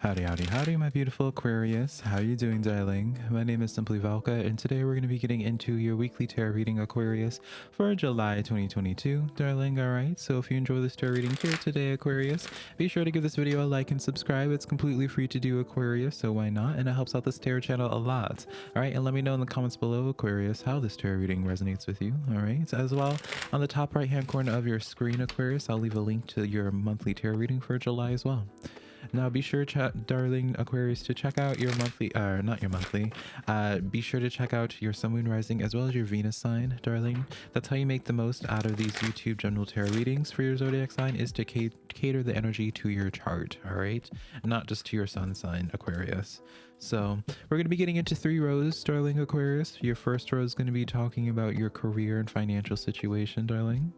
Howdy, howdy, howdy, my beautiful Aquarius. How are you doing, darling? My name is Simply Valka, and today we're going to be getting into your weekly tarot reading, Aquarius, for July 2022, darling. All right, so if you enjoy this tarot reading here today, Aquarius, be sure to give this video a like and subscribe. It's completely free to do, Aquarius, so why not? And it helps out this tarot channel a lot. All right, and let me know in the comments below, Aquarius, how this tarot reading resonates with you. All right, as well, on the top right-hand corner of your screen, Aquarius, I'll leave a link to your monthly tarot reading for July as well. Now be sure, darling Aquarius, to check out your monthly, uh, not your monthly, uh, be sure to check out your Sun, Moon, Rising, as well as your Venus sign, darling. That's how you make the most out of these YouTube general tarot readings for your zodiac sign is to cater the energy to your chart, all right? Not just to your sun sign, Aquarius. So we're going to be getting into three rows, darling Aquarius. Your first row is going to be talking about your career and financial situation, darling.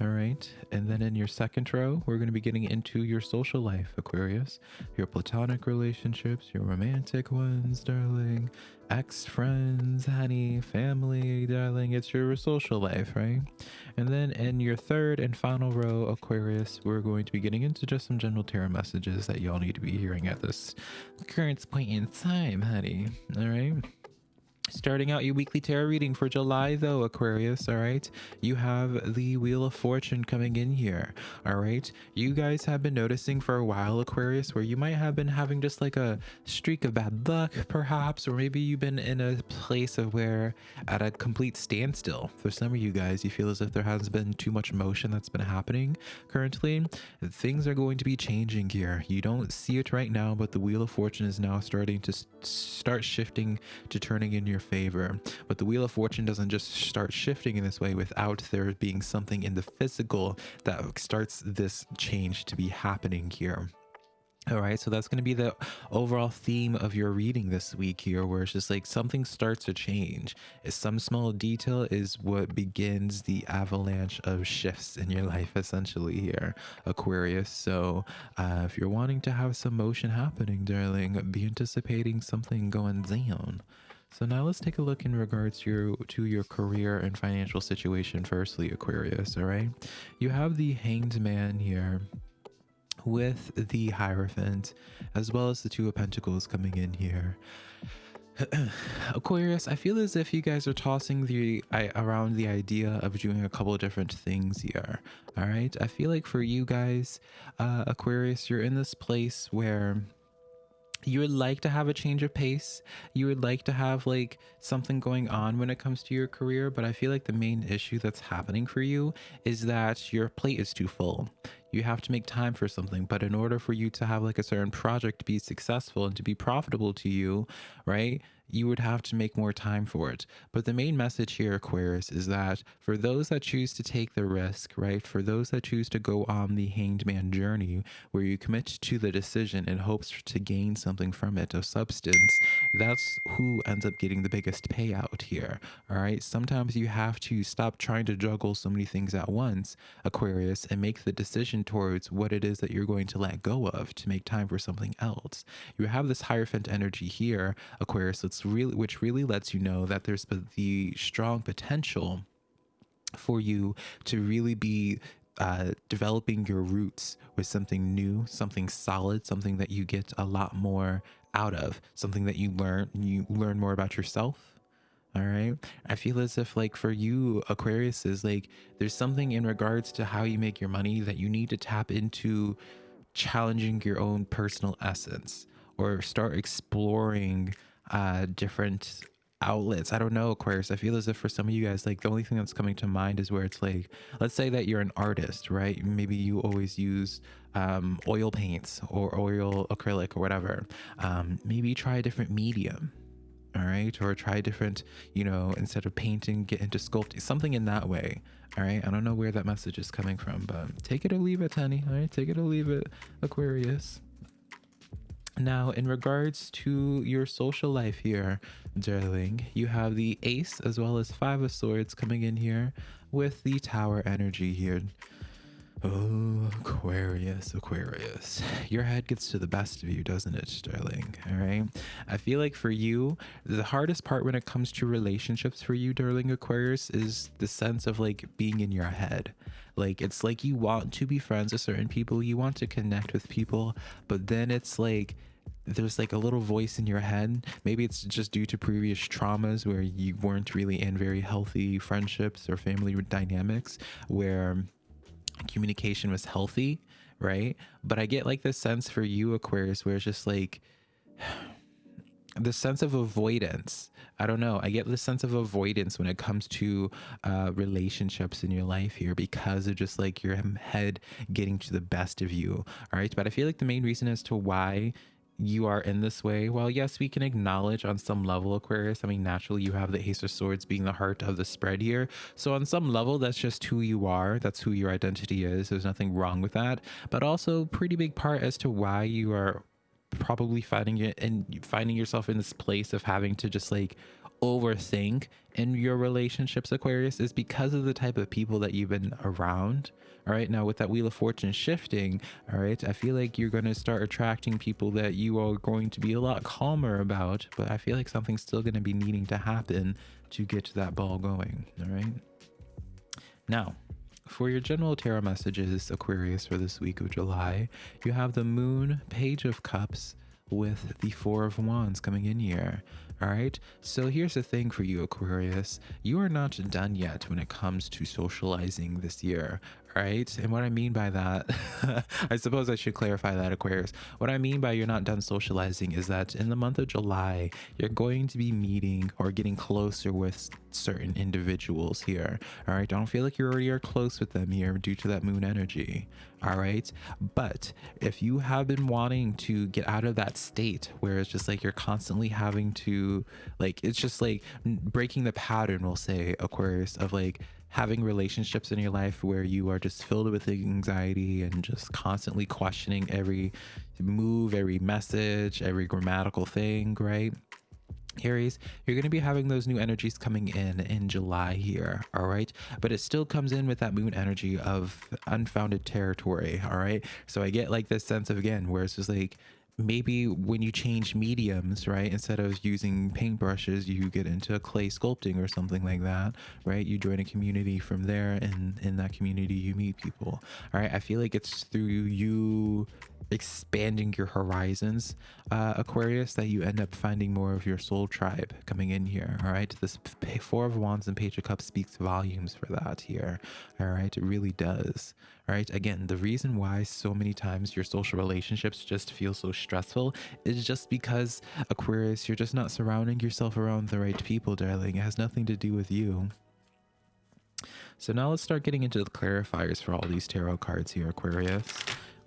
All right. And then in your second row, we're going to be getting into your social life, Aquarius. Your platonic relationships, your romantic ones, darling. Ex friends, honey, family, darling. It's your social life, right? And then in your third and final row, Aquarius, we're going to be getting into just some general tarot messages that y'all need to be hearing at this current point in time, honey. All right. Starting out your weekly tarot reading for July, though, Aquarius, all right? You have the Wheel of Fortune coming in here, all right? You guys have been noticing for a while, Aquarius, where you might have been having just like a streak of bad luck, perhaps, or maybe you've been in a place of where at a complete standstill. For some of you guys, you feel as if there hasn't been too much motion that's been happening currently. Things are going to be changing here. You don't see it right now, but the Wheel of Fortune is now starting to start shifting to turning in your your favor. But the Wheel of Fortune doesn't just start shifting in this way without there being something in the physical that starts this change to be happening here. All right, so that's going to be the overall theme of your reading this week here, where it's just like something starts to change. Some small detail is what begins the avalanche of shifts in your life, essentially, here, Aquarius. So, uh, if you're wanting to have some motion happening, darling, be anticipating something going down. So now let's take a look in regards to your, to your career and financial situation firstly, Aquarius, all right? You have the Hanged Man here with the Hierophant, as well as the Two of Pentacles coming in here. Aquarius, I feel as if you guys are tossing the I, around the idea of doing a couple different things here. All right. I feel like for you guys, uh, Aquarius, you're in this place where you would like to have a change of pace. You would like to have like something going on when it comes to your career but i feel like the main issue that's happening for you is that your plate is too full you have to make time for something but in order for you to have like a certain project to be successful and to be profitable to you right you would have to make more time for it. But the main message here, Aquarius, is that for those that choose to take the risk, right, for those that choose to go on the hanged man journey, where you commit to the decision in hopes to gain something from it of substance, that's who ends up getting the biggest payout here. All right. Sometimes you have to stop trying to juggle so many things at once, Aquarius, and make the decision towards what it is that you're going to let go of to make time for something else. You have this Hierophant energy here, Aquarius, that's really, which really lets you know that there's the strong potential for you to really be uh, developing your roots with something new, something solid, something that you get a lot more out of, something that you learn, you learn more about yourself. All right. I feel as if like for you, Aquarius is like, there's something in regards to how you make your money that you need to tap into challenging your own personal essence or start exploring uh, different outlets. I don't know, Aquarius. I feel as if for some of you guys, like the only thing that's coming to mind is where it's like, let's say that you're an artist, right? Maybe you always use um, oil paints or oil acrylic or whatever. Um, maybe try a different medium. All right. Or try different, you know, instead of painting, get into sculpting, something in that way. All right. I don't know where that message is coming from, but take it or leave it, honey. All right. Take it or leave it, Aquarius. Now, in regards to your social life here, darling, you have the Ace as well as Five of Swords coming in here with the Tower energy here. Oh, Aquarius, Aquarius. Your head gets to the best of you, doesn't it, darling? All right. I feel like for you, the hardest part when it comes to relationships for you, darling Aquarius, is the sense of like being in your head. Like, it's like you want to be friends with certain people, you want to connect with people, but then it's like, there's like a little voice in your head. Maybe it's just due to previous traumas where you weren't really in very healthy friendships or family dynamics where communication was healthy, right? But I get like this sense for you, Aquarius, where it's just like the sense of avoidance. I don't know. I get the sense of avoidance when it comes to uh, relationships in your life here because of just like your head getting to the best of you. All right. But I feel like the main reason as to why you are in this way, well, yes, we can acknowledge on some level, Aquarius. I mean, naturally, you have the Ace of Swords being the heart of the spread here. So, on some level, that's just who you are. That's who your identity is. There's nothing wrong with that. But also, pretty big part as to why you are probably finding it and finding yourself in this place of having to just like overthink in your relationships, Aquarius, is because of the type of people that you've been around. All right. Now, with that Wheel of Fortune shifting, all right, I feel like you're going to start attracting people that you are going to be a lot calmer about, but I feel like something's still going to be needing to happen to get that ball going. All right. Now, for your general tarot messages, Aquarius, for this week of July, you have the Moon, Page of Cups, with the Four of Wands coming in here. All right. So here's the thing for you, Aquarius. You are not done yet when it comes to socializing this year All right. And what I mean by that, I suppose I should clarify that, Aquarius. What I mean by you're not done socializing is that in the month of July, you're going to be meeting or getting closer with certain individuals here. All right. Don't feel like you already are close with them here due to that moon energy. All right. But if you have been wanting to get out of that state where it's just like you're constantly having to, like, it's just like breaking the pattern, we'll say, Aquarius, of like, having relationships in your life where you are just filled with anxiety and just constantly questioning every move, every message, every grammatical thing, right? Aries, you're going to be having those new energies coming in in July here, all right? But it still comes in with that moon energy of unfounded territory, all right? So I get like this sense of, again, where it's just like, maybe when you change mediums, right, instead of using paintbrushes, you get into clay sculpting or something like that, right? You join a community from there, and in that community, you meet people. All right. I feel like it's through you expanding your horizons, uh, Aquarius, that you end up finding more of your soul tribe coming in here. All right. This Four of Wands and Page of Cups speaks volumes for that here. All right. It really does. Right. Again, the reason why so many times your social relationships just feel so stressful is just because, Aquarius, you're just not surrounding yourself around the right people, darling. It has nothing to do with you. So now let's start getting into the clarifiers for all these tarot cards here, Aquarius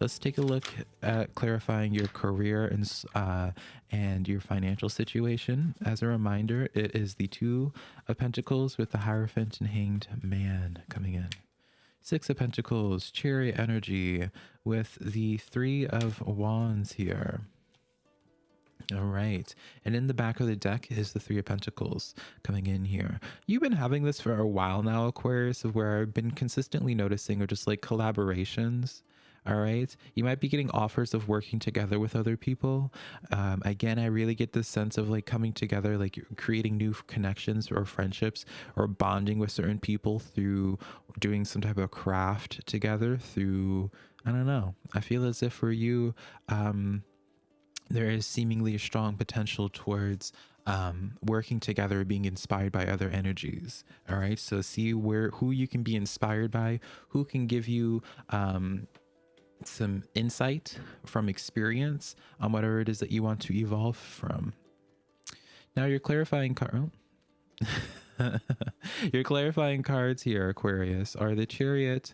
let's take a look at clarifying your career and uh, and your financial situation. As a reminder, it is the two of Pentacles with the Hierophant and Hanged Man coming in. Six of Pentacles, Chariot energy with the Three of Wands here. All right. And in the back of the deck is the Three of Pentacles coming in here. You've been having this for a while now, Aquarius, of where I've been consistently noticing or just like collaborations all right you might be getting offers of working together with other people um, again i really get this sense of like coming together like creating new connections or friendships or bonding with certain people through doing some type of craft together through i don't know i feel as if for you um, there is seemingly a strong potential towards um, working together, being inspired by other energies. All right. So see where who you can be inspired by, who can give you um, some insight from experience on whatever it is that you want to evolve from. Now your clarifying card. Oh. your clarifying cards here, Aquarius, are the Chariot,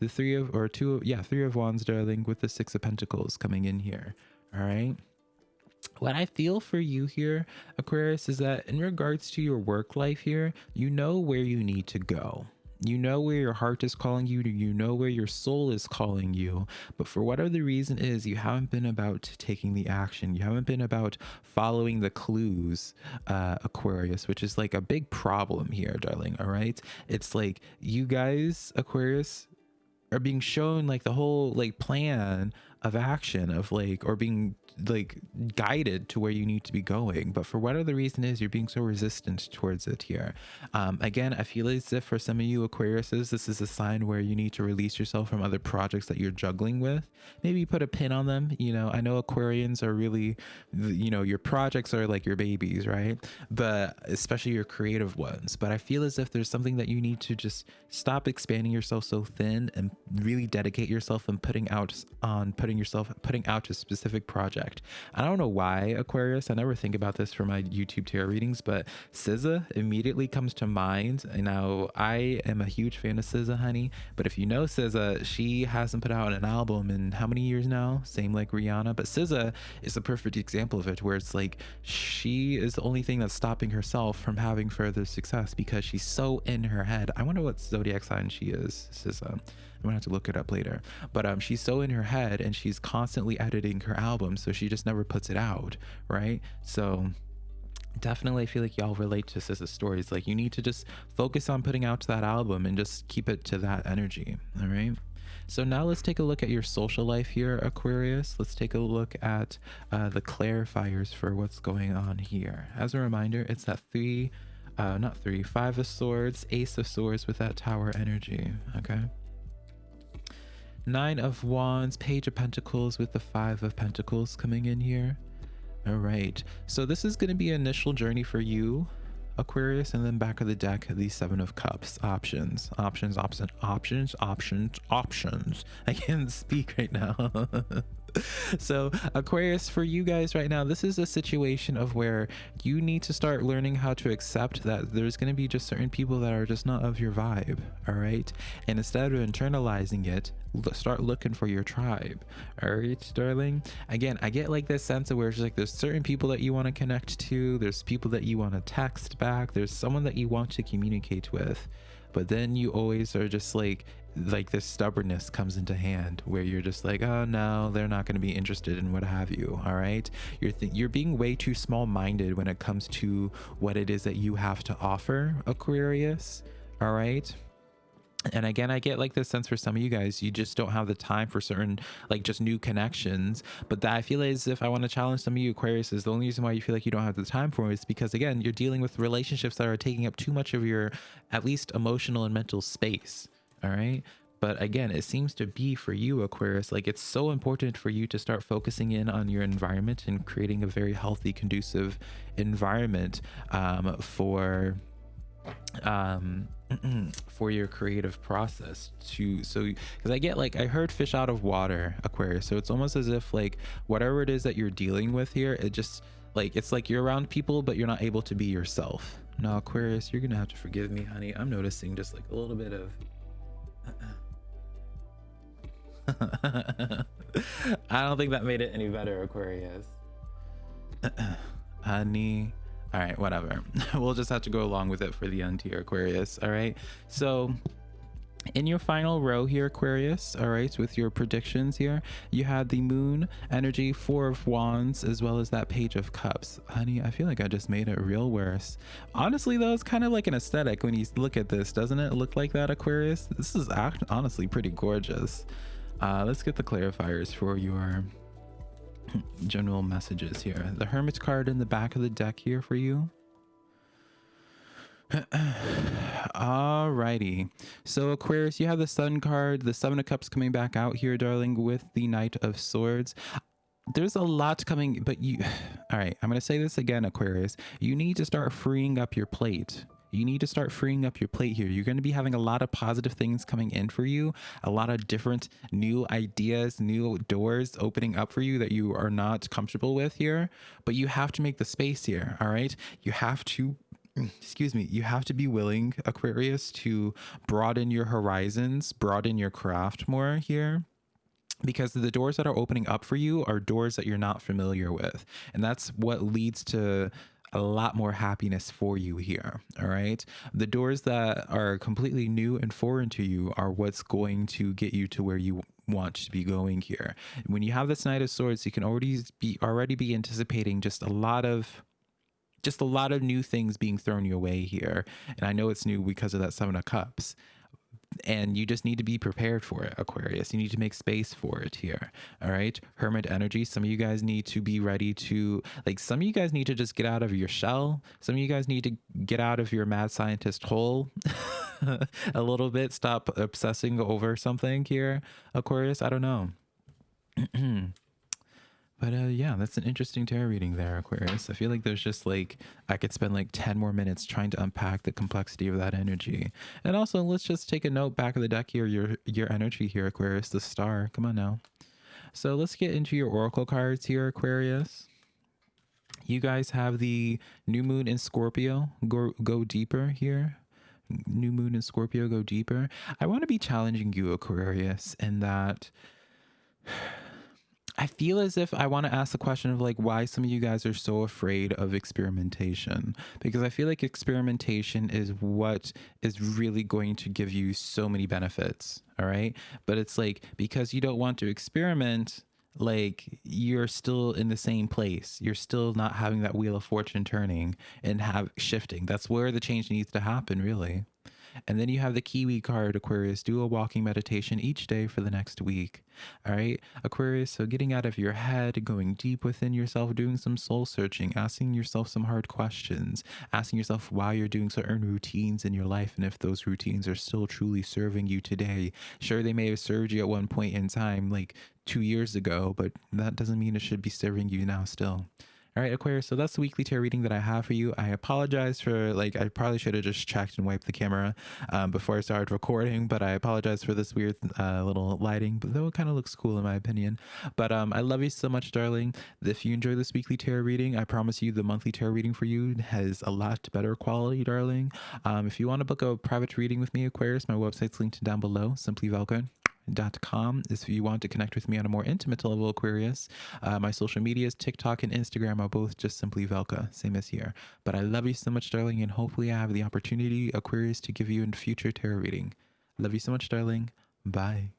the three of or two yeah, three of wands, darling, with the six of pentacles coming in here. All right. What I feel for you here, Aquarius, is that in regards to your work life here, you know where you need to go you know where your heart is calling you, you know where your soul is calling you, but for whatever the reason is, you haven't been about taking the action. You haven't been about following the clues, uh, Aquarius, which is like a big problem here, darling. All right. It's like you guys, Aquarius, are being shown like the whole like plan of action of like or being like guided to where you need to be going but for whatever the reason is you're being so resistant towards it here. Um again i feel as if for some of you aquariuses this is a sign where you need to release yourself from other projects that you're juggling with. Maybe put a pin on them you know. I know aquarians are really you know your projects are like your babies right? But especially your creative ones. But i feel as if there's something that you need to just stop expanding yourself so thin and really dedicate yourself and putting out on putting yourself putting out a specific project i don't know why aquarius. I never think about this for my youtube tarot readings but SZA immediately comes to mind. Now i am a huge fan of SZA honey but if you know SZA she hasn't put out an album in how many years now? Same like rihanna but SZA is a perfect example of it where it's like she is the only thing that's stopping herself from having further success because she's so in her head. I wonder what zodiac sign she is SZA I'm gonna have to look it up later. But um, she's so in her head and she's constantly editing her album, so she just never puts it out, right? So definitely I feel like y'all relate to SZA's stories. Like you need to just focus on putting out that album and just keep it to that energy. All right. So now let's take a look at your social life here, Aquarius. Let's take a look at uh, the clarifiers for what's going on here. As a reminder, it's that three, uh, not three, five of swords, ace of swords with that tower energy. Okay. Nine of Wands, Page of Pentacles with the Five of Pentacles coming in here. All right. So this is going to be an initial journey for you, Aquarius, and then back of the deck, the Seven of Cups. Options, options, options, options, options, options. I can't speak right now. so aquarius for you guys right now this is a situation of where you need to start learning how to accept that there's going to be just certain people that are just not of your vibe all right? And instead of internalizing it start looking for your tribe all right darling? Again i get like this sense of where it's like there's certain people that you want to connect to there's people that you want to text back there's someone that you want to communicate with but then you always are just like like this stubbornness comes into hand where you're just like oh no they're not going to be interested in what have you all right? You're you're being way too small-minded when it comes to what it is that you have to offer aquarius all right? And again i get like this sense for some of you guys you just don't have the time for certain like just new connections but that i feel as if i want to challenge some of you aquarius is the only reason why you feel like you don't have the time for it is because again you're dealing with relationships that are taking up too much of your at least emotional and mental space all right? But again it seems to be for you aquarius like it's so important for you to start focusing in on your environment and creating a very healthy conducive environment um, for um for your creative process to so because i get like i heard fish out of water aquarius so it's almost as if like whatever it is that you're dealing with here it just like it's like you're around people but you're not able to be yourself. Now aquarius you're gonna have to forgive me honey. I'm noticing just like a little bit of I don't think that made it any better, Aquarius. Honey. All right, whatever. we'll just have to go along with it for the end here, Aquarius. All right. So in your final row here aquarius all right with your predictions here you had the moon energy four of wands as well as that page of cups. Honey i feel like i just made it real worse. Honestly though it's kind of like an aesthetic when you look at this. Doesn't it look like that aquarius? This is act honestly pretty gorgeous. Uh, let's get the clarifiers for your general messages here. The hermit card in the back of the deck here for you Alrighty. So Aquarius, you have the Sun card, the Seven of Cups coming back out here, darling, with the Knight of Swords. There's a lot coming, but you... All right, I'm going to say this again, Aquarius. You need to start freeing up your plate. You need to start freeing up your plate here. You're going to be having a lot of positive things coming in for you, a lot of different new ideas, new doors opening up for you that you are not comfortable with here, but you have to make the space here, all right? You have to excuse me, you have to be willing, Aquarius, to broaden your horizons, broaden your craft more here because the doors that are opening up for you are doors that you're not familiar with. And that's what leads to a lot more happiness for you here. All right. The doors that are completely new and foreign to you are what's going to get you to where you want to be going here. When you have this Knight of Swords, you can already be already be anticipating just a lot of just a lot of new things being thrown your way here. And I know it's new because of that Seven of Cups. and you just need to be prepared for it aquarius. You need to make space for it here all right? Hermit energy. Some of you guys need to be ready to like some of you guys need to just get out of your shell. Some of you guys need to get out of your mad scientist hole a little bit. Stop obsessing over something here aquarius. I don't know But uh, yeah, that's an interesting tarot reading there, Aquarius. I feel like there's just like I could spend like 10 more minutes trying to unpack the complexity of that energy. And also, let's just take a note back of the deck here, your your energy here, Aquarius, the star. Come on now. So let's get into your oracle cards here, Aquarius. You guys have the new moon in Scorpio. Go go deeper here. New moon in Scorpio, go deeper. I want to be challenging you, Aquarius, in that I feel as if I want to ask the question of like why some of you guys are so afraid of experimentation because I feel like experimentation is what is really going to give you so many benefits, all right? But it's like because you don't want to experiment, like you're still in the same place. You're still not having that wheel of fortune turning and have shifting. That's where the change needs to happen, really. And then you have the Kiwi card, Aquarius. Do a walking meditation each day for the next week. All right, Aquarius. So getting out of your head, going deep within yourself, doing some soul searching, asking yourself some hard questions, asking yourself why you're doing certain routines in your life and if those routines are still truly serving you today. Sure, they may have served you at one point in time, like two years ago, but that doesn't mean it should be serving you now still. All right, Aquarius. So that's the weekly tarot reading that I have for you. I apologize for like I probably should have just checked and wiped the camera um, before I started recording, but I apologize for this weird uh, little lighting. But though it kind of looks cool in my opinion. But um, I love you so much, darling. If you enjoy this weekly tarot reading, I promise you the monthly tarot reading for you has a lot better quality, darling. Um, if you want to book a private reading with me, Aquarius, my website's linked down below. Simply Velka com is if you want to connect with me on a more intimate level, Aquarius. Uh, my social medias, TikTok and Instagram, are both just simply Velka, same as here. But I love you so much, darling, and hopefully I have the opportunity, Aquarius, to give you a future tarot reading. Love you so much, darling. Bye.